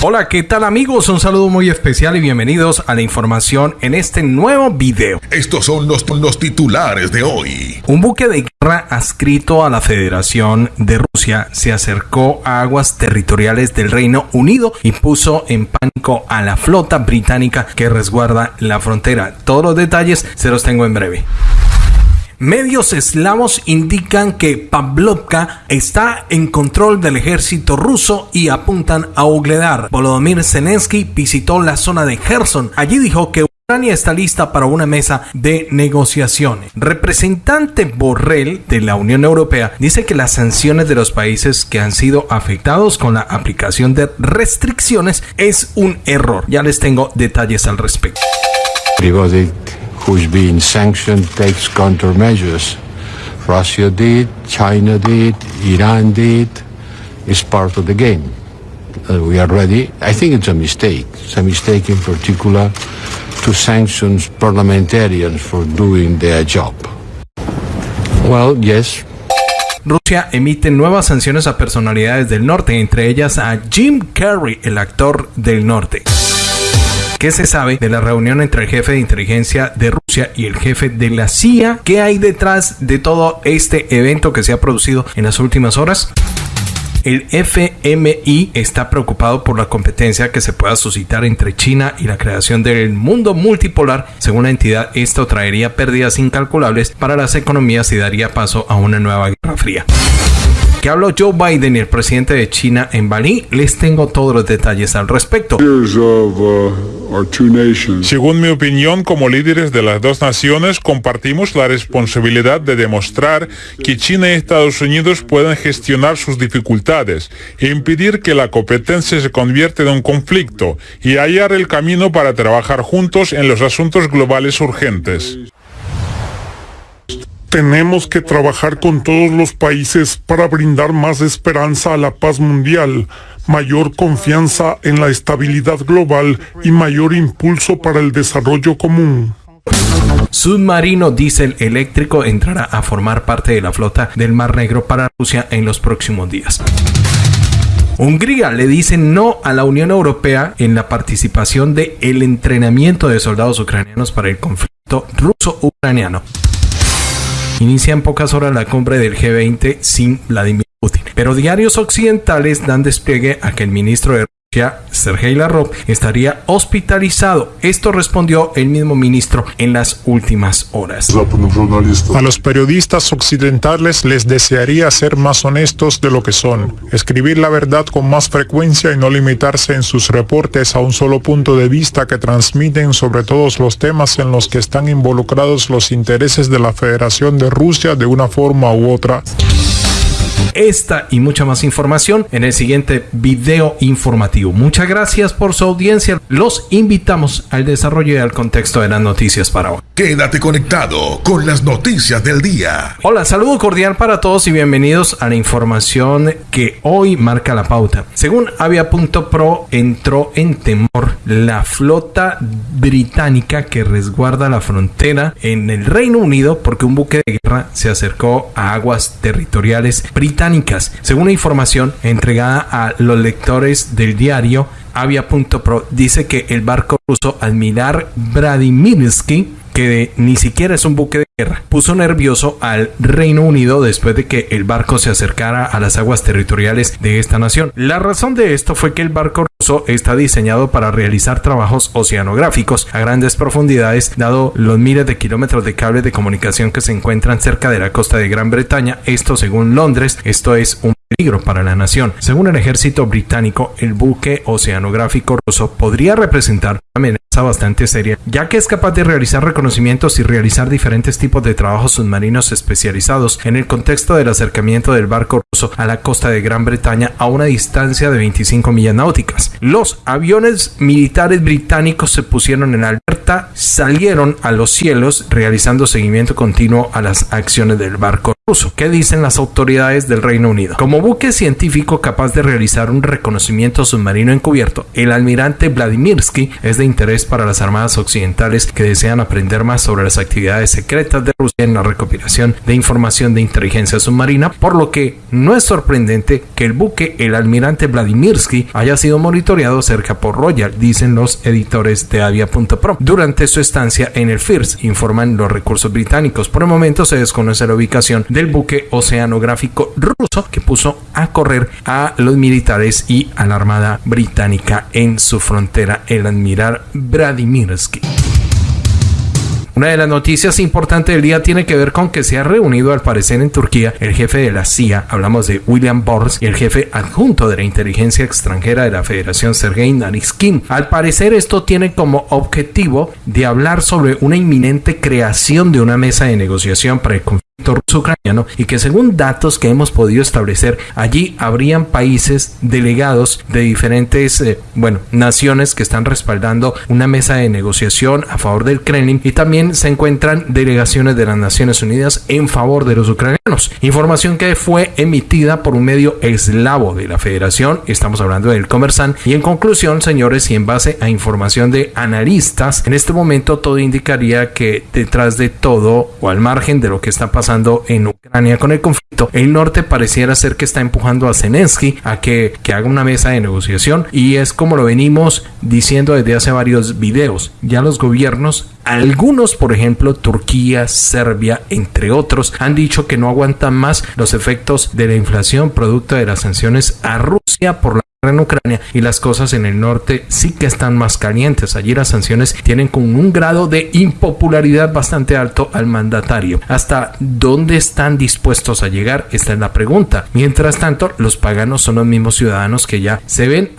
Hola, ¿qué tal amigos? Un saludo muy especial y bienvenidos a la información en este nuevo video. Estos son los, los titulares de hoy. Un buque de guerra adscrito a la Federación de Rusia se acercó a aguas territoriales del Reino Unido y puso en pánico a la flota británica que resguarda la frontera. Todos los detalles se los tengo en breve. Medios eslavos indican que Pavlovka está en control del ejército ruso y apuntan a Ugledar. Volodymyr Zelensky visitó la zona de Kherson. Allí dijo que Ucrania está lista para una mesa de negociaciones. Representante Borrell de la Unión Europea dice que las sanciones de los países que han sido afectados con la aplicación de restricciones es un error. Ya les tengo detalles al respecto who's been sanctioned takes countermeasures. Russia did, China did, Iran did. It's part of the game. Uh, we are ready. I think it's a mistake. It's a mistake in particular to sanction parliamentarians for doing their job. Well, yes, Rusia emite nuevas sanciones a personalidades del norte, entre ellas a Jim Carrey, el actor del norte. ¿Qué se sabe de la reunión entre el jefe de inteligencia de Rusia y el jefe de la CIA? ¿Qué hay detrás de todo este evento que se ha producido en las últimas horas? El FMI está preocupado por la competencia que se pueda suscitar entre China y la creación del mundo multipolar. Según la entidad, esto traería pérdidas incalculables para las economías y daría paso a una nueva guerra fría que habló Joe Biden y el presidente de China en Bali, les tengo todos los detalles al respecto. Uh, Según mi opinión, como líderes de las dos naciones, compartimos la responsabilidad de demostrar que China y Estados Unidos pueden gestionar sus dificultades e impedir que la competencia se convierta en un conflicto y hallar el camino para trabajar juntos en los asuntos globales urgentes. Tenemos que trabajar con todos los países para brindar más esperanza a la paz mundial, mayor confianza en la estabilidad global y mayor impulso para el desarrollo común. Submarino diésel eléctrico entrará a formar parte de la flota del Mar Negro para Rusia en los próximos días. Hungría le dice no a la Unión Europea en la participación de entrenamiento de soldados ucranianos para el conflicto ruso-ucraniano. Inicia en pocas horas la cumbre del G20 sin Vladimir Putin. Pero diarios occidentales dan despliegue a que el ministro de Sergei Lavrov, estaría hospitalizado. Esto respondió el mismo ministro en las últimas horas. A los periodistas occidentales les desearía ser más honestos de lo que son, escribir la verdad con más frecuencia y no limitarse en sus reportes a un solo punto de vista que transmiten sobre todos los temas en los que están involucrados los intereses de la Federación de Rusia de una forma u otra. Esta y mucha más información en el siguiente video informativo. Muchas gracias por su audiencia. Los invitamos al desarrollo y al contexto de las noticias para hoy. Quédate conectado con las noticias del día. Hola, saludo cordial para todos y bienvenidos a la información que hoy marca la pauta. Según Avia.pro, entró en temor la flota británica que resguarda la frontera en el Reino Unido porque un buque de guerra se acercó a aguas territoriales británicas. Según la información entregada a los lectores del diario, Avia.pro dice que el barco ruso Admiral Vladimirsky que ni siquiera es un buque de puso nervioso al Reino Unido después de que el barco se acercara a las aguas territoriales de esta nación. La razón de esto fue que el barco ruso está diseñado para realizar trabajos oceanográficos a grandes profundidades, dado los miles de kilómetros de cable de comunicación que se encuentran cerca de la costa de Gran Bretaña. Esto según Londres, esto es un peligro para la nación. Según el ejército británico, el buque oceanográfico ruso podría representar una amenaza bastante seria, ya que es capaz de realizar reconocimientos y realizar diferentes tipos de trabajos submarinos especializados en el contexto del acercamiento del barco ruso a la costa de Gran Bretaña a una distancia de 25 millas náuticas. Los aviones militares británicos se pusieron en alerta, salieron a los cielos realizando seguimiento continuo a las acciones del barco ruso. ¿Qué dicen las autoridades del Reino Unido? Como buque científico capaz de realizar un reconocimiento submarino encubierto, el almirante Vladimirsky es de interés para las armadas occidentales que desean aprender más sobre las actividades secretas de Rusia en la recopilación de información de inteligencia submarina, por lo que no es sorprendente que el buque, el almirante Vladimirsky, haya sido monitoreado cerca por Royal, dicen los editores de Avia.pro. Durante su estancia en el FIRS, informan los recursos británicos. Por el momento se desconoce la ubicación del buque oceanográfico ruso que puso a correr a los militares y a la Armada británica en su frontera, el admiral Vladimirsky. Una de las noticias importantes del día tiene que ver con que se ha reunido al parecer en Turquía el jefe de la CIA, hablamos de William Bors, y el jefe adjunto de la inteligencia extranjera de la Federación, Sergei Nariskin. Al parecer esto tiene como objetivo de hablar sobre una inminente creación de una mesa de negociación para el conflicto ruso-ucraniano y que según datos que hemos podido establecer allí habrían países delegados de diferentes eh, bueno naciones que están respaldando una mesa de negociación a favor del Kremlin y también se encuentran delegaciones de las Naciones Unidas en favor de los ucranianos. Información que fue emitida por un medio eslavo de la Federación estamos hablando del Comersan y en conclusión señores y en base a información de analistas en este momento todo indicaría que detrás de todo o al margen de lo que está pasando en Ucrania con el conflicto, el norte pareciera ser que está empujando a Zelensky a que, que haga una mesa de negociación y es como lo venimos diciendo desde hace varios videos. Ya los gobiernos, algunos por ejemplo Turquía, Serbia, entre otros, han dicho que no aguantan más los efectos de la inflación producto de las sanciones a Rusia por la en Ucrania y las cosas en el norte sí que están más calientes. Allí las sanciones tienen con un grado de impopularidad bastante alto al mandatario. ¿Hasta dónde están dispuestos a llegar? Esta es la pregunta. Mientras tanto, los paganos son los mismos ciudadanos que ya se ven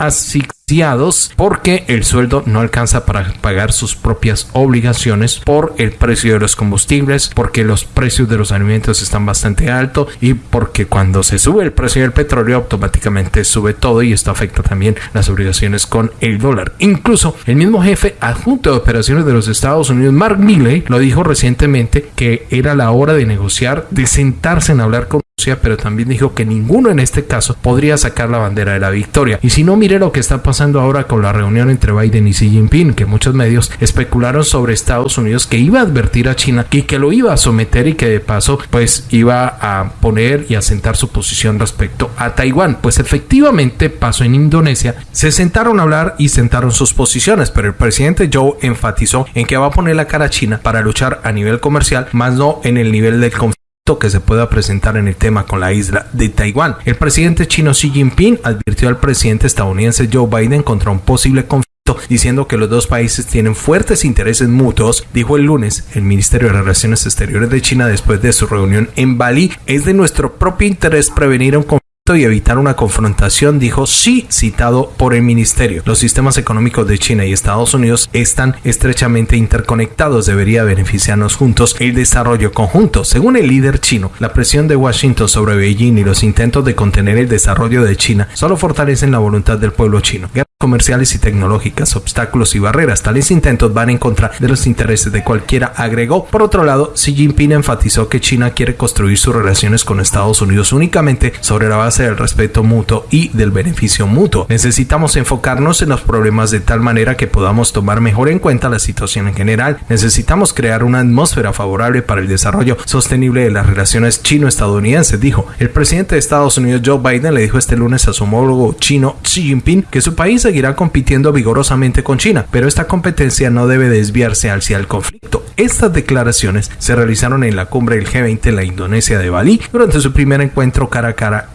porque el sueldo no alcanza para pagar sus propias obligaciones por el precio de los combustibles, porque los precios de los alimentos están bastante altos y porque cuando se sube el precio del petróleo automáticamente sube todo y esto afecta también las obligaciones con el dólar. Incluso el mismo jefe adjunto de operaciones de los Estados Unidos, Mark Milley, lo dijo recientemente que era la hora de negociar, de sentarse en hablar con pero también dijo que ninguno en este caso podría sacar la bandera de la victoria. Y si no, mire lo que está pasando ahora con la reunión entre Biden y Xi Jinping, que muchos medios especularon sobre Estados Unidos que iba a advertir a China y que lo iba a someter y que de paso pues iba a poner y a sentar su posición respecto a Taiwán. Pues efectivamente pasó en Indonesia, se sentaron a hablar y sentaron sus posiciones, pero el presidente Joe enfatizó en que va a poner la cara a China para luchar a nivel comercial, más no en el nivel del conflicto que se pueda presentar en el tema con la isla de Taiwán. El presidente chino Xi Jinping advirtió al presidente estadounidense Joe Biden contra un posible conflicto diciendo que los dos países tienen fuertes intereses mutuos, dijo el lunes el Ministerio de Relaciones Exteriores de China después de su reunión en Bali. Es de nuestro propio interés prevenir un conflicto y evitar una confrontación, dijo sí, citado por el ministerio. Los sistemas económicos de China y Estados Unidos están estrechamente interconectados, debería beneficiarnos juntos el desarrollo conjunto. Según el líder chino, la presión de Washington sobre Beijing y los intentos de contener el desarrollo de China solo fortalecen la voluntad del pueblo chino comerciales y tecnológicas, obstáculos y barreras. Tales intentos van en contra de los intereses de cualquiera, agregó. Por otro lado, Xi Jinping enfatizó que China quiere construir sus relaciones con Estados Unidos únicamente sobre la base del respeto mutuo y del beneficio mutuo. Necesitamos enfocarnos en los problemas de tal manera que podamos tomar mejor en cuenta la situación en general. Necesitamos crear una atmósfera favorable para el desarrollo sostenible de las relaciones chino-estadounidenses, dijo. El presidente de Estados Unidos, Joe Biden, le dijo este lunes a su homólogo chino Xi Jinping que su país seguirá compitiendo vigorosamente con China, pero esta competencia no debe desviarse hacia el conflicto. Estas declaraciones se realizaron en la cumbre del G20 en la Indonesia de Bali durante su primer encuentro cara a cara.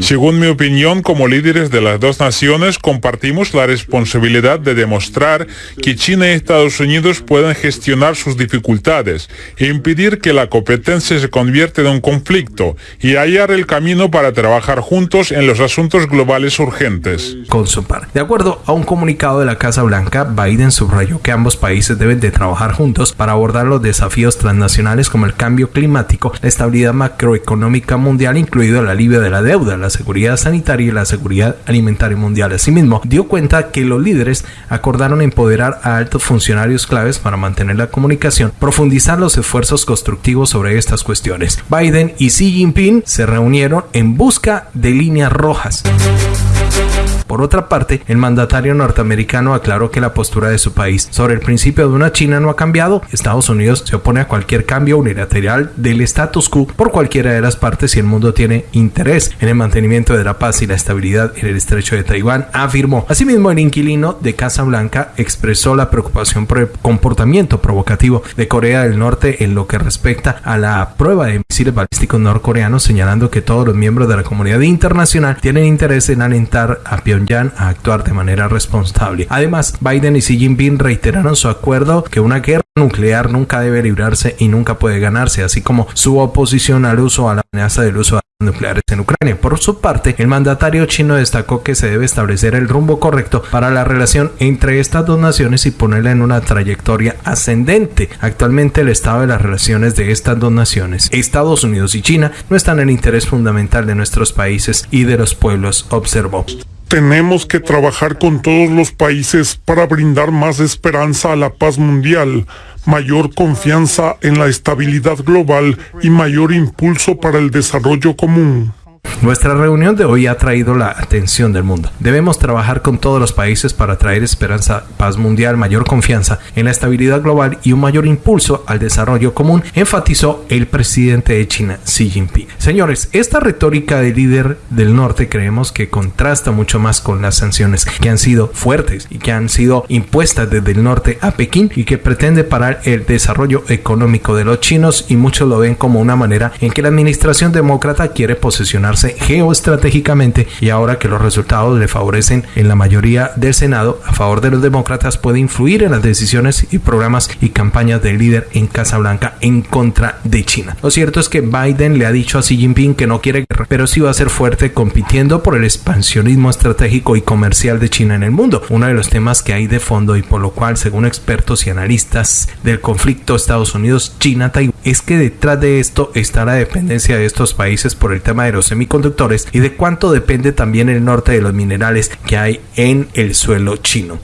Según mi opinión, como líderes de las dos naciones, compartimos la responsabilidad de demostrar que China y Estados Unidos pueden gestionar sus dificultades e impedir que la competencia se convierta en un conflicto y hallar el camino para trabajar juntos en los asuntos globales urgentes. Con su par. De acuerdo a un comunicado de la Casa Blanca, Biden subrayó que ambos países deben de trabajar juntos para abordar los desafíos transnacionales como el cambio climático, la estabilidad macroeconómica mundial, incluido el alivio de la deuda, la seguridad sanitaria y la seguridad alimentaria mundial. Asimismo, dio cuenta que los líderes acordaron empoderar a altos funcionarios claves para mantener la comunicación, profundizar los esfuerzos constructivos sobre estas cuestiones. Biden y Xi Jinping se reunieron en busca de líneas rojas. Thank Por otra parte, el mandatario norteamericano aclaró que la postura de su país sobre el principio de una China no ha cambiado. Estados Unidos se opone a cualquier cambio unilateral del status quo por cualquiera de las partes y el mundo tiene interés en el mantenimiento de la paz y la estabilidad en el estrecho de Taiwán, afirmó. Asimismo, el inquilino de Casa Blanca expresó la preocupación por el comportamiento provocativo de Corea del Norte en lo que respecta a la prueba de misiles balísticos norcoreanos, señalando que todos los miembros de la comunidad internacional tienen interés en alentar a Pyongyang a actuar de manera responsable. Además, Biden y Xi Jinping reiteraron su acuerdo que una guerra nuclear nunca debe librarse y nunca puede ganarse, así como su oposición al uso a la amenaza del uso de nucleares en Ucrania. Por su parte, el mandatario chino destacó que se debe establecer el rumbo correcto para la relación entre estas dos naciones y ponerla en una trayectoria ascendente. Actualmente el estado de las relaciones de estas dos naciones, Estados Unidos y China, no están en el interés fundamental de nuestros países y de los pueblos, observó. Tenemos que trabajar con todos los países para brindar más esperanza a la paz mundial, mayor confianza en la estabilidad global y mayor impulso para el desarrollo común. Nuestra reunión de hoy ha traído la atención del mundo. Debemos trabajar con todos los países para traer esperanza, paz mundial, mayor confianza en la estabilidad global y un mayor impulso al desarrollo común, enfatizó el presidente de China, Xi Jinping. Señores, esta retórica de líder del norte creemos que contrasta mucho más con las sanciones que han sido fuertes y que han sido impuestas desde el norte a Pekín y que pretende parar el desarrollo económico de los chinos y muchos lo ven como una manera en que la administración demócrata quiere posesionar geoestratégicamente y ahora que los resultados le favorecen en la mayoría del Senado a favor de los demócratas puede influir en las decisiones y programas y campañas del líder en Casa Blanca en contra de China. Lo cierto es que Biden le ha dicho a Xi Jinping que no quiere guerra, pero sí va a ser fuerte compitiendo por el expansionismo estratégico y comercial de China en el mundo, uno de los temas que hay de fondo y por lo cual, según expertos y analistas del conflicto Estados Unidos-China-Taiwán, es que detrás de esto está la dependencia de estos países por el tema de los semiconductores y de cuánto depende también el norte de los minerales que hay en el suelo chino.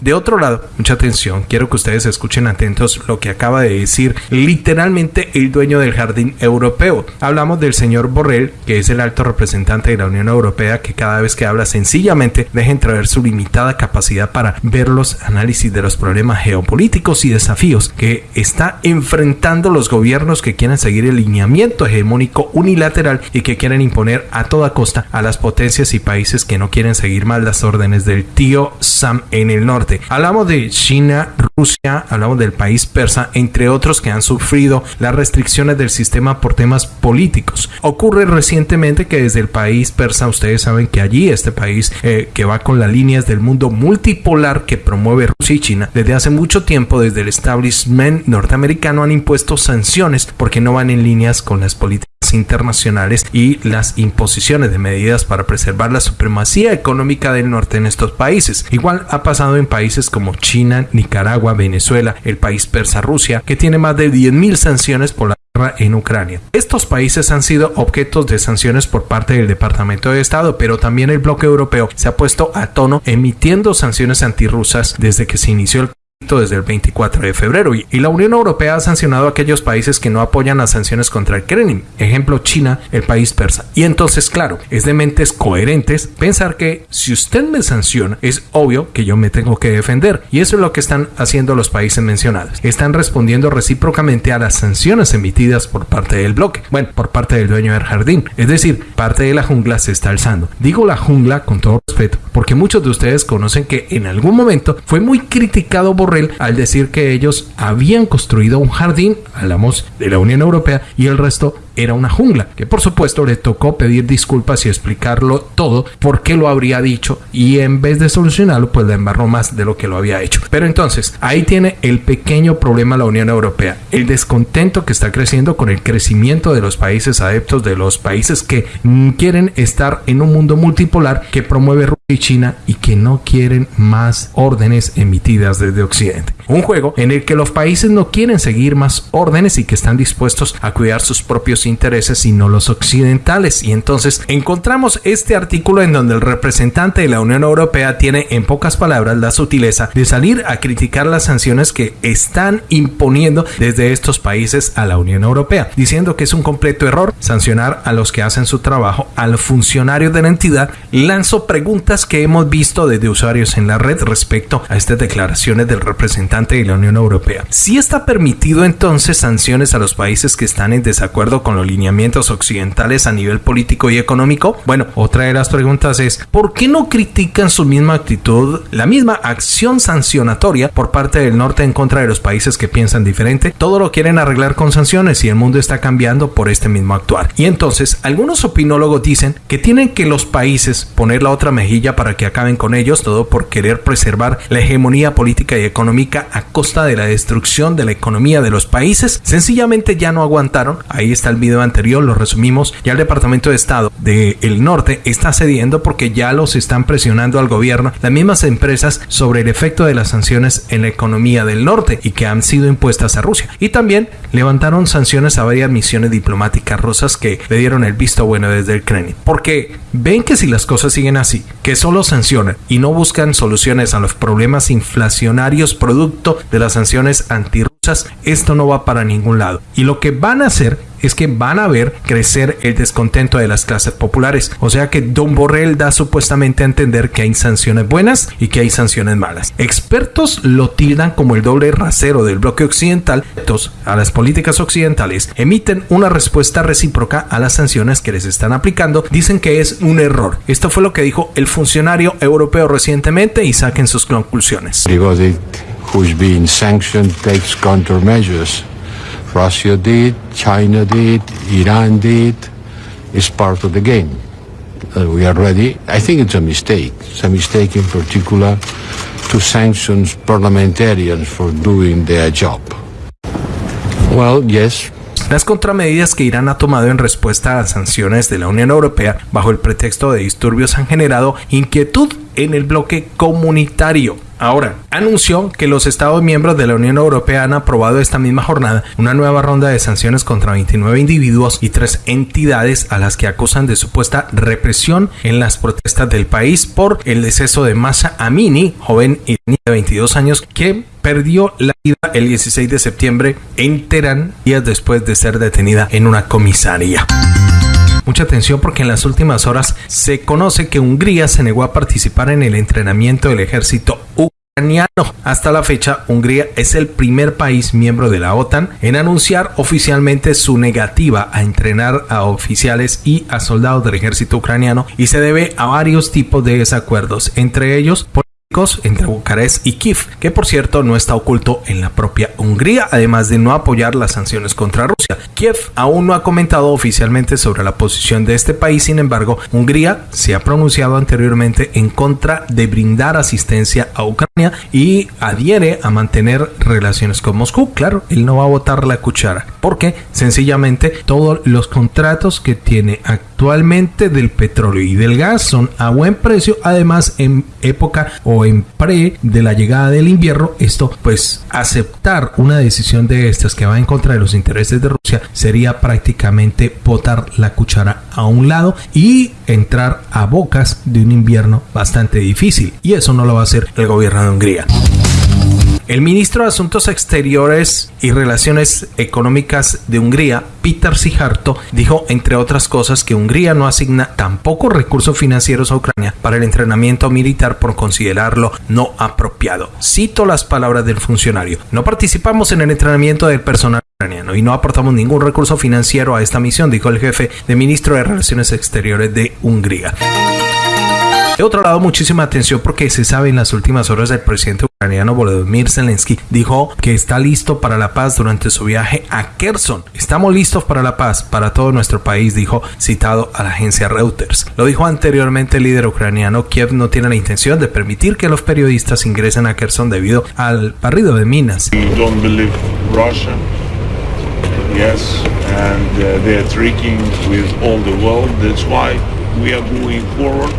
De otro lado, mucha atención, quiero que ustedes escuchen atentos lo que acaba de decir literalmente el dueño del jardín europeo. Hablamos del señor Borrell, que es el alto representante de la Unión Europea, que cada vez que habla sencillamente deja entrever su limitada capacidad para ver los análisis de los problemas geopolíticos y desafíos que está enfrentando los gobiernos que quieren seguir el lineamiento hegemónico unilateral y que quieren imponer a toda costa a las potencias y países que no quieren seguir más las órdenes del tío Sam en el norte Hablamos de China, Rusia, hablamos del país persa, entre otros que han sufrido las restricciones del sistema por temas políticos. Ocurre recientemente que desde el país persa, ustedes saben que allí este país eh, que va con las líneas del mundo multipolar que promueve Rusia y China, desde hace mucho tiempo desde el establishment norteamericano han impuesto sanciones porque no van en líneas con las políticas internacionales y las imposiciones de medidas para preservar la supremacía económica del norte en estos países. Igual ha pasado en países como China, Nicaragua, Venezuela, el país persa Rusia, que tiene más de 10.000 sanciones por la guerra en Ucrania. Estos países han sido objetos de sanciones por parte del Departamento de Estado, pero también el bloque europeo se ha puesto a tono emitiendo sanciones antirrusas desde que se inició el desde el 24 de febrero y, la Unión Europea ha sancionado a aquellos países que no apoyan las sanciones contra el Kremlin, ejemplo China, el país persa. Y entonces, claro, es de mentes coherentes pensar que si usted me sanciona, es obvio que yo me tengo que defender. Y eso es lo que están haciendo los países mencionados. Están respondiendo recíprocamente a las sanciones emitidas por parte del bloque, bueno, por parte del dueño del jardín. Es decir, parte de la jungla se está alzando. Digo la jungla con todo respeto, porque muchos de ustedes conocen que en algún momento fue muy criticado por al decir que ellos habían construido un jardín, hablamos de la Unión Europea, y el resto era una jungla, que por supuesto le tocó pedir disculpas y explicarlo todo, por qué lo habría dicho y en vez de solucionarlo pues le embarró más de lo que lo había hecho. Pero entonces ahí tiene el pequeño problema la Unión Europea, el descontento que está creciendo con el crecimiento de los países adeptos, de los países que quieren estar en un mundo multipolar que promueve Rusia y China y que no quieren más órdenes emitidas desde Occidente. Un juego en el que los países no quieren seguir más órdenes y que están dispuestos a cuidar sus propios intereses y no los occidentales. Y entonces encontramos este artículo en donde el representante de la Unión Europea tiene en pocas palabras la sutileza de salir a criticar las sanciones que están imponiendo desde estos países a la Unión Europea, diciendo que es un completo error sancionar a los que hacen su trabajo, a los funcionarios de la entidad. Lanzó preguntas que hemos visto desde usuarios en la red respecto a estas declaraciones del representante de la Unión Europea. Si está permitido entonces sanciones a los países que están en desacuerdo con los lineamientos occidentales a nivel político y económico, bueno, otra de las preguntas es, ¿por qué no critican su misma actitud, la misma acción sancionatoria por parte del norte en contra de los países que piensan diferente? Todo lo quieren arreglar con sanciones y el mundo está cambiando por este mismo actuar. Y entonces, algunos opinólogos dicen que tienen que los países poner la otra mejilla para que acaben con ellos, todo por querer preservar la hegemonía política y económica a costa de la destrucción de la economía de los países, sencillamente ya no aguantaron. Ahí está el anterior, lo resumimos. Ya el Departamento de Estado del Norte está cediendo porque ya los están presionando al gobierno las mismas empresas sobre el efecto de las sanciones en la economía del norte y que han sido impuestas a Rusia. Y también levantaron sanciones a varias misiones diplomáticas rusas que le dieron el visto bueno desde el Kremlin. Porque ven que si las cosas siguen así, que solo sancionan y no buscan soluciones a los problemas inflacionarios producto de las sanciones esto no va para ningún lado. Y lo que van a hacer es que van a ver crecer el descontento de las clases populares. O sea que Don Borrell da supuestamente a entender que hay sanciones buenas y que hay sanciones malas. Expertos lo tildan como el doble rasero del bloque occidental. A las políticas occidentales emiten una respuesta recíproca a las sanciones que les están aplicando. Dicen que es un error. Esto fue lo que dijo el funcionario europeo recientemente y saquen sus conclusiones. Who's been sanctioned takes countermeasures. Russia did, China did, Iran did. It's part of the game. Uh, we are ready. I think it's a mistake. It's a mistake in particular to sanction parliamentarians for doing their job. Well, yes, Las contramedidas que Irán ha tomado en respuesta a las sanciones de la Unión Europea bajo el pretexto de disturbios han generado inquietud en el bloque comunitario. Ahora, anunció que los Estados miembros de la Unión Europea han aprobado esta misma jornada una nueva ronda de sanciones contra 29 individuos y tres entidades a las que acusan de supuesta represión en las protestas del país por el deceso de Masa Amini, joven de 22 años, que perdió la vida el 16 de septiembre en Teherán, días después de ser detenida en una comisaría. Mucha atención porque en las últimas horas se conoce que Hungría se negó a participar en el entrenamiento del ejército ucraniano. Hasta la fecha, Hungría es el primer país miembro de la OTAN en anunciar oficialmente su negativa a entrenar a oficiales y a soldados del ejército ucraniano y se debe a varios tipos de desacuerdos, entre ellos por entre Bucarest y Kiev, que por cierto no está oculto en la propia Hungría, además de no apoyar las sanciones contra Rusia. Kiev aún no ha comentado oficialmente sobre la posición de este país, sin embargo, Hungría se ha pronunciado anteriormente en contra de brindar asistencia a Ucrania y adhiere a mantener relaciones con Moscú. Claro, él no va a botar la cuchara, porque sencillamente todos los contratos que tiene actualmente del petróleo y del gas son a buen precio, además en época o en pre de la llegada del invierno, esto pues aceptar una decisión de estas que va en contra de los intereses de Rusia sería prácticamente botar la cuchara a un lado y entrar a bocas de un invierno bastante difícil. Y eso no lo va a hacer el gobierno de Hungría. El ministro de Asuntos Exteriores y Relaciones Económicas de Hungría, Peter Sijarto, dijo, entre otras cosas, que Hungría no asigna tampoco recursos financieros a Ucrania para el entrenamiento militar por considerarlo no apropiado. Cito las palabras del funcionario. No participamos en el entrenamiento del personal ucraniano y no aportamos ningún recurso financiero a esta misión, dijo el jefe de ministro de Relaciones Exteriores de Hungría. De otro lado, muchísima atención porque se sabe en las últimas horas el presidente ucraniano Volodymyr Zelensky dijo que está listo para la paz durante su viaje a Kherson. Estamos listos para la paz para todo nuestro país, dijo citado a la agencia Reuters. Lo dijo anteriormente el líder ucraniano, Kiev no tiene la intención de permitir que los periodistas ingresen a Kherson debido al barrido de minas. Yes, and uh, they're tricking with all the world. That's why we are moving forward.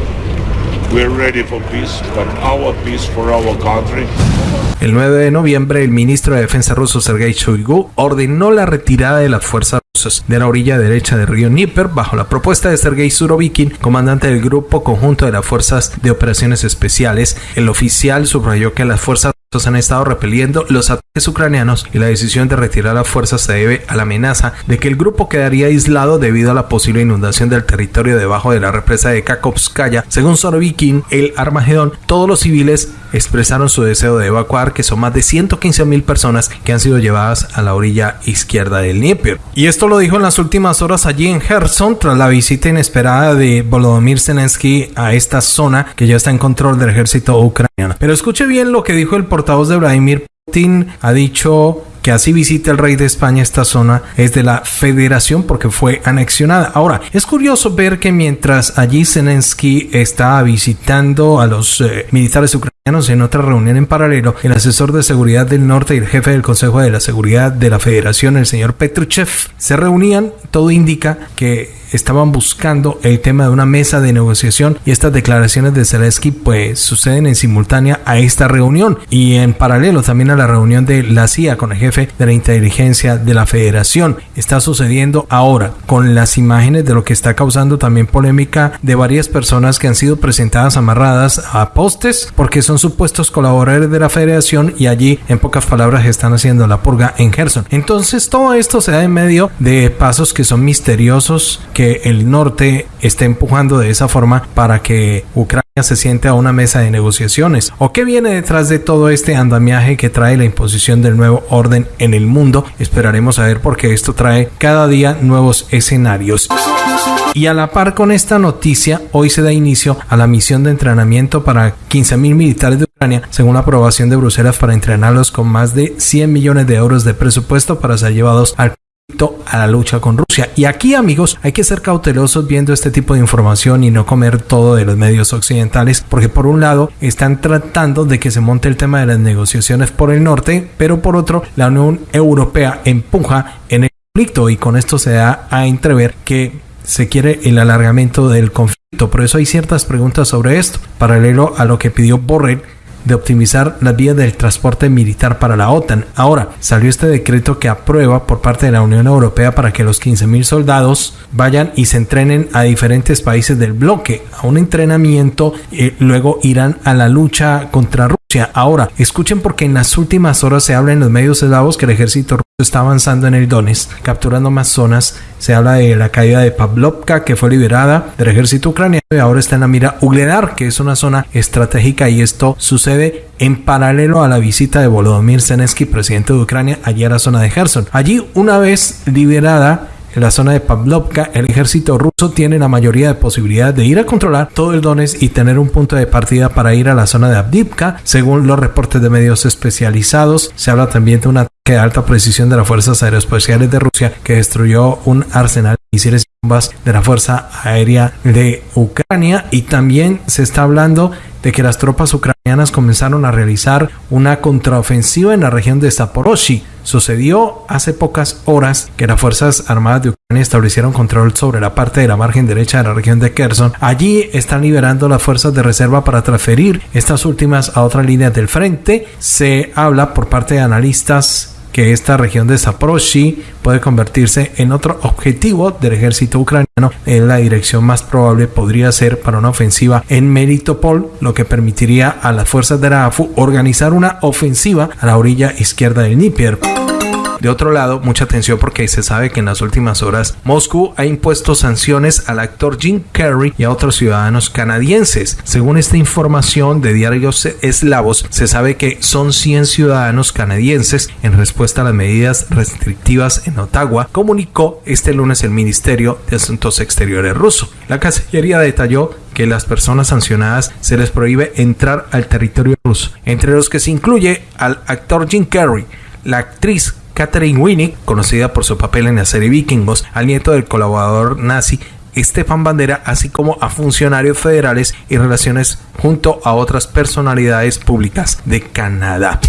El 9 de noviembre, el ministro de Defensa ruso Sergei Shoigu ordenó la retirada de las fuerzas rusas de la orilla derecha del río Dnieper bajo la propuesta de Sergei Surovikin, comandante del grupo conjunto de las fuerzas de operaciones especiales. El oficial subrayó que las fuerzas han estado repeliendo los ataques ucranianos y la decisión de retirar las fuerzas se debe a la amenaza de que el grupo quedaría aislado debido a la posible inundación del territorio debajo de la represa de Kakovskaya. Según Sorovikin, el Armagedón, todos los civiles expresaron su deseo de evacuar, que son más de 115 mil personas que han sido llevadas a la orilla izquierda del Dnieper. Y esto lo dijo en las últimas horas allí en Kherson tras la visita inesperada de Volodymyr Zelensky a esta zona que ya está en control del ejército ucraniano. Pero escuche bien lo que dijo el portavoz de Vladimir Putin, ha dicho que así visite el rey de España esta zona es de la federación porque fue anexionada. Ahora, es curioso ver que mientras allí Zelensky está visitando a los eh, militares ucranianos en otra reunión en paralelo, el asesor de seguridad del norte y el jefe del Consejo de la Seguridad de la Federación, el señor Petruchev, se reunían, todo indica que estaban buscando el tema de una mesa de negociación y estas declaraciones de Zelensky pues suceden en simultánea a esta reunión y en paralelo también a la reunión de la CIA con el jefe de la inteligencia de la federación. Está sucediendo ahora con las imágenes de lo que está causando también polémica de varias personas que han sido presentadas amarradas a postes porque son supuestos colaboradores de la federación y allí en pocas palabras están haciendo la purga en Gerson. Entonces todo esto se da en medio de pasos que son misteriosos que el norte esté empujando de esa forma para que Ucrania se siente a una mesa de negociaciones. ¿O qué viene detrás de todo este andamiaje que trae la imposición del nuevo orden en el mundo? Esperaremos a ver porque esto trae cada día nuevos escenarios. Y a la par con esta noticia, hoy se da inicio a la misión de entrenamiento para 15.000 militares de Ucrania, según la aprobación de Bruselas para entrenarlos con más de 100 millones de euros de presupuesto para ser llevados al a la lucha con Rusia. Y aquí, amigos, hay que ser cautelosos viendo este tipo de información y no comer todo de los medios occidentales, porque por un lado están tratando de que se monte el tema de las negociaciones por el norte, pero por otro, la Unión Europea empuja en el conflicto y con esto se da a entrever que se quiere el alargamiento del conflicto. Por eso hay ciertas preguntas sobre esto, paralelo a lo que pidió Borrell de optimizar las vías del transporte militar para la OTAN. Ahora, salió este decreto que aprueba por parte de la Unión Europea para que los 15.000 soldados vayan y se entrenen a diferentes países del bloque, a un entrenamiento, eh, luego irán a la lucha contra Rusia. Ahora, escuchen porque en las últimas horas se habla en los medios eslavos que el ejército ruso está avanzando en el Donetsk, capturando más zonas. Se habla de la caída de Pavlovka, que fue liberada del ejército ucraniano y ahora está en la mira Ugledar, que es una zona estratégica y esto sucede en paralelo a la visita de Volodymyr Zelensky, presidente de Ucrania, allí a la zona de Gerson. Allí, una vez liberada, en la zona de Pavlovka, el ejército ruso tiene la mayoría de posibilidades de ir a controlar todo el Donetsk y tener un punto de partida para ir a la zona de Abdivka. Según los reportes de medios especializados, se habla también de un ataque de alta precisión de las fuerzas aeroespaciales de Rusia que destruyó un arsenal de misiles y bombas de la Fuerza Aérea de Ucrania y también se está hablando de que las tropas ucranianas comenzaron a realizar una contraofensiva en la región de Zaporozhye. Sucedió hace pocas horas que las Fuerzas Armadas de Ucrania establecieron control sobre la parte de la margen derecha de la región de Kherson. Allí están liberando las fuerzas de reserva para transferir estas últimas a otras líneas del frente. Se habla por parte de analistas que esta región de Zaporozhye puede convertirse en otro objetivo del ejército ucraniano. En la dirección más probable podría ser para una ofensiva en Melitopol, lo que permitiría a las fuerzas de la AFU organizar una ofensiva a la orilla izquierda del Dnieper. De otro lado, mucha atención porque se sabe que en las últimas horas Moscú ha impuesto sanciones al actor Jim Carrey y a otros ciudadanos canadienses. Según esta información de diarios eslavos, se sabe que son 100 ciudadanos canadienses en respuesta a las medidas restrictivas en Ottawa, comunicó este lunes el Ministerio de Asuntos Exteriores ruso. La Cancillería detalló que las personas sancionadas se les prohíbe entrar al territorio ruso, entre los que se incluye al actor Jim Carrey, la actriz Catherine Winnick, conocida por su papel en la serie Vikingos, al nieto del colaborador nazi Estefan Bandera, así como a funcionarios federales y relaciones junto a otras personalidades públicas de Canadá.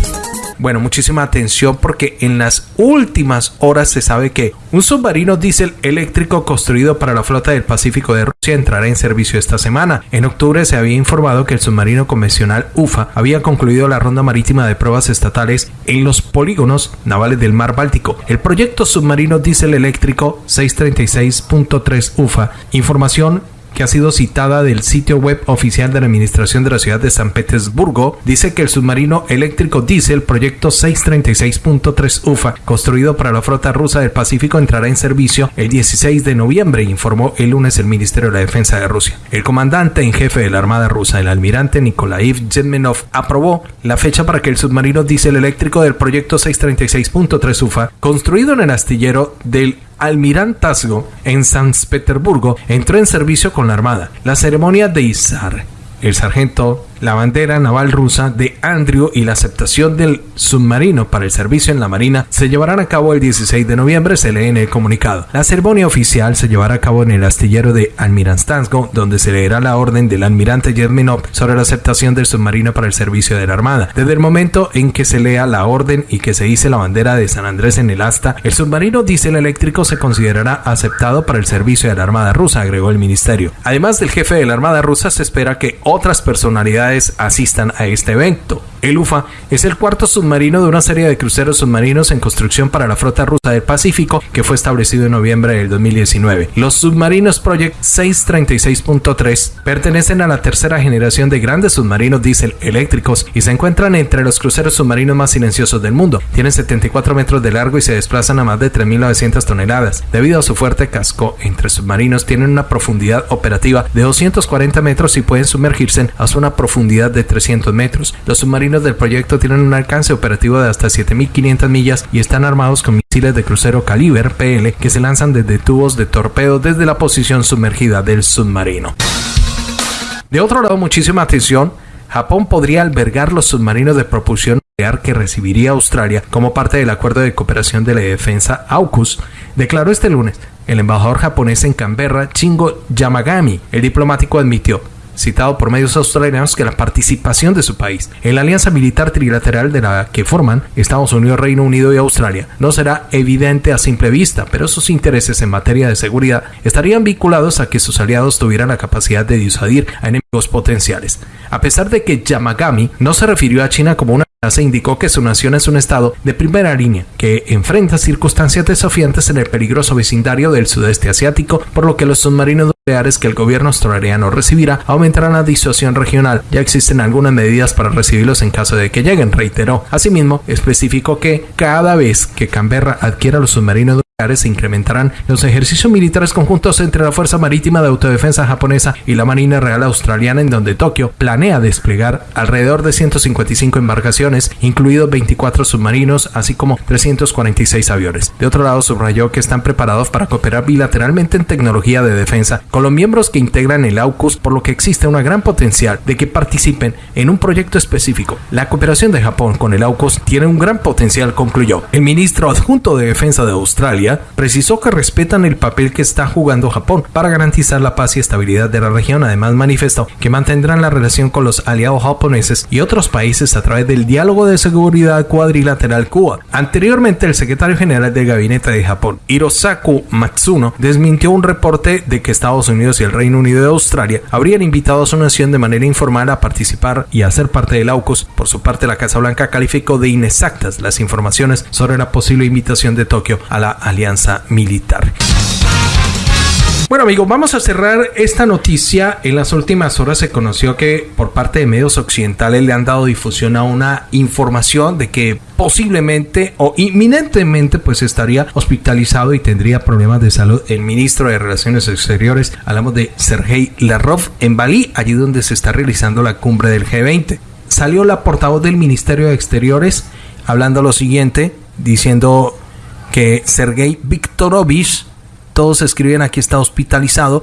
Bueno, muchísima atención porque en las últimas horas se sabe que un submarino diésel eléctrico construido para la flota del Pacífico de Rusia entrará en servicio esta semana. En octubre se había informado que el submarino convencional UFA había concluido la ronda marítima de pruebas estatales en los polígonos navales del mar Báltico. El proyecto submarino diésel eléctrico 636.3 UFA, información que ha sido citada del sitio web oficial de la Administración de la Ciudad de San Petersburgo, dice que el submarino eléctrico diésel proyecto 636.3 UFA, construido para la flota rusa del Pacífico, entrará en servicio el 16 de noviembre, informó el lunes el Ministerio de la Defensa de Rusia. El comandante en jefe de la Armada rusa, el almirante Nikolai Yevmenov, aprobó la fecha para que el submarino diésel eléctrico del proyecto 636.3 UFA, construido en el astillero del almirantazgo en San Petersburgo entró en servicio con la Armada. La ceremonia de izar el sargento la bandera naval rusa de Andrew y la aceptación del submarino para el servicio en la Marina se llevarán a cabo el 16 de noviembre, se lee en el comunicado. La ceremonia oficial se llevará a cabo en el astillero de Almirantazgo, donde se leerá la orden del almirante Yevmenov sobre la aceptación del submarino para el servicio de la Armada. Desde el momento en que se lea la orden y que se hice la bandera de San Andrés en el asta, el submarino diésel eléctrico se considerará aceptado para el servicio de la Armada rusa, agregó el ministerio. Además del jefe de la Armada rusa, se espera que otras personalidades asistan a este evento. El UFA es el cuarto submarino de una serie de cruceros submarinos en construcción para la flota rusa del Pacífico que fue establecido en noviembre del 2019. Los submarinos Project 636.3 pertenecen a la tercera generación de grandes submarinos diésel eléctricos y se encuentran entre los cruceros submarinos más silenciosos del mundo. Tienen 74 metros de largo y se desplazan a más de 3.900 toneladas. Debido a su fuerte casco entre submarinos tienen una profundidad operativa de 240 metros y pueden sumergirse a una profundidad de 300 metros. Los submarinos del proyecto tienen un alcance operativo de hasta 7.500 millas y están armados con misiles de crucero caliber PL que se lanzan desde tubos de torpedo desde la posición sumergida del submarino. De otro lado, muchísima atención, Japón podría albergar los submarinos de propulsión nuclear que recibiría Australia como parte del acuerdo de cooperación de la defensa AUKUS, declaró este lunes el embajador japonés en Canberra, Chingo Yamagami. El diplomático admitió citado por medios australianos que la participación de su país en la alianza militar trilateral de la que forman Estados Unidos, Reino Unido y Australia no será evidente a simple vista, pero sus intereses en materia de seguridad estarían vinculados a que sus aliados tuvieran la capacidad de disuadir a enemigos potenciales. A pesar de que Yamagami no se refirió a China como una se indicó que su nación es un estado de primera línea que enfrenta circunstancias desafiantes en el peligroso vecindario del sudeste asiático, por lo que los submarinos nucleares que el gobierno australiano recibirá aumentarán la disuasión regional. Ya existen algunas medidas para recibirlos en caso de que lleguen, reiteró. Asimismo, especificó que cada vez que Canberra adquiera los submarinos se incrementarán los ejercicios militares conjuntos entre la Fuerza Marítima de Autodefensa japonesa y la Marina Real Australiana, en donde Tokio planea desplegar alrededor de 155 embarcaciones, incluidos 24 submarinos, así como 346 aviones. De otro lado, subrayó que están preparados para cooperar bilateralmente en tecnología de defensa con los miembros que integran el AUKUS, por lo que existe una gran potencial de que participen en un proyecto específico. La cooperación de Japón con el AUKUS tiene un gran potencial, concluyó. El ministro adjunto de Defensa de Australia, precisó que respetan el papel que está jugando Japón para garantizar la paz y estabilidad de la región. Además, manifestó que mantendrán la relación con los aliados japoneses y otros países a través del diálogo de seguridad cuadrilateral Cuba. Anteriormente, el secretario general del gabinete de Japón, Hirosaku Matsuno, desmintió un reporte de que Estados Unidos y el Reino Unido de Australia habrían invitado a su nación de manera informal a participar y a ser parte del AUKUS. Por su parte, la Casa Blanca calificó de inexactas las informaciones sobre la posible invitación de Tokio a la alianza militar. Bueno amigos, vamos a cerrar esta noticia. En las últimas horas se conoció que por parte de medios occidentales le han dado difusión a una información de que posiblemente o inminentemente pues estaría hospitalizado y tendría problemas de salud el ministro de Relaciones Exteriores. Hablamos de Sergei Lavrov en Bali, allí donde se está realizando la cumbre del G20. Salió la portavoz del Ministerio de Exteriores hablando lo siguiente, diciendo que Sergei Viktorovich todos escriben aquí está hospitalizado.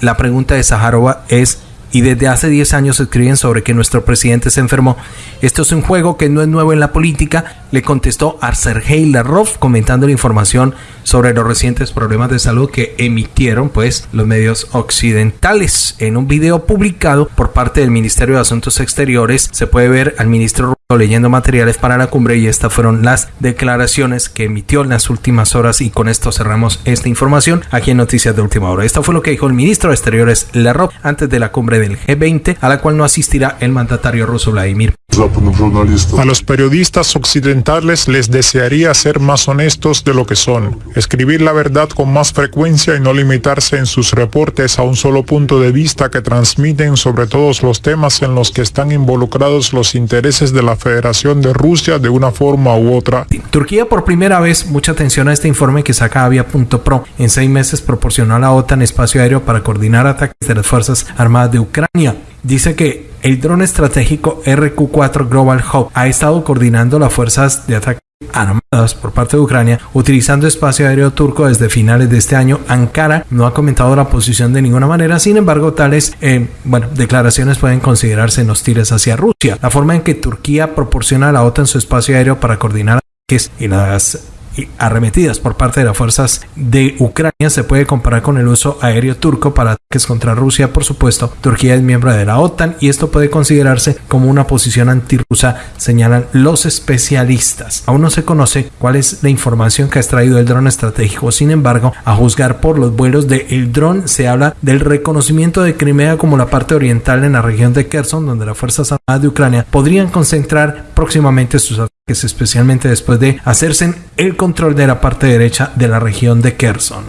La pregunta de Saharova es, y desde hace 10 años escriben sobre que nuestro presidente se enfermó. Esto es un juego que no es nuevo en la política, le contestó a Sergei Lavrov comentando la información sobre los recientes problemas de salud que emitieron pues los medios occidentales. En un video publicado por parte del Ministerio de Asuntos Exteriores se puede ver al ministro leyendo materiales para la cumbre y estas fueron las declaraciones que emitió en las últimas horas y con esto cerramos esta información aquí en Noticias de Última Hora. Esto fue lo que dijo el ministro de Exteriores Lavrov antes de la cumbre del G20 a la cual no asistirá el mandatario ruso Vladimir a los periodistas occidentales les desearía ser más honestos de lo que son, escribir la verdad con más frecuencia y no limitarse en sus reportes a un solo punto de vista que transmiten sobre todos los temas en los que están involucrados los intereses de la Federación de Rusia de una forma u otra. Turquía por primera vez, mucha atención a este informe que saca Avia.pro, en seis meses proporcionó a la OTAN espacio aéreo para coordinar ataques de las Fuerzas Armadas de Ucrania dice que el dron estratégico RQ-4 Global Hawk ha estado coordinando las fuerzas de ataque armadas por parte de Ucrania utilizando espacio aéreo turco desde finales de este año. Ankara no ha comentado la posición de ninguna manera, sin embargo tales eh, bueno, declaraciones pueden considerarse hostiles hacia Rusia. La forma en que Turquía proporciona a la OTAN su espacio aéreo para coordinar ataques y las arremetidas por parte de las fuerzas de Ucrania se puede comparar con el uso aéreo turco para ataques contra Rusia. Por supuesto, Turquía es miembro de la OTAN y esto puede considerarse como una posición antirrusa, señalan los especialistas. Aún no se conoce cuál es la información que ha extraído el dron estratégico. Sin embargo, a juzgar por los vuelos del el dron, se habla del reconocimiento de Crimea como la parte oriental en la región de Kherson, donde las fuerzas armadas de Ucrania podrían concentrar próximamente sus ataques, especialmente después de hacerse el control de la parte derecha de la región de Kherson.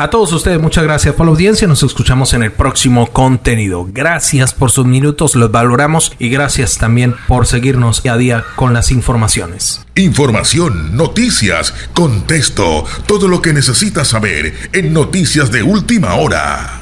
A todos ustedes, muchas gracias por la audiencia. Nos escuchamos en el próximo contenido. Gracias por sus minutos, los valoramos y gracias también por seguirnos día a día con las informaciones. Información, noticias, contexto, todo lo que necesitas saber en Noticias de Última Hora.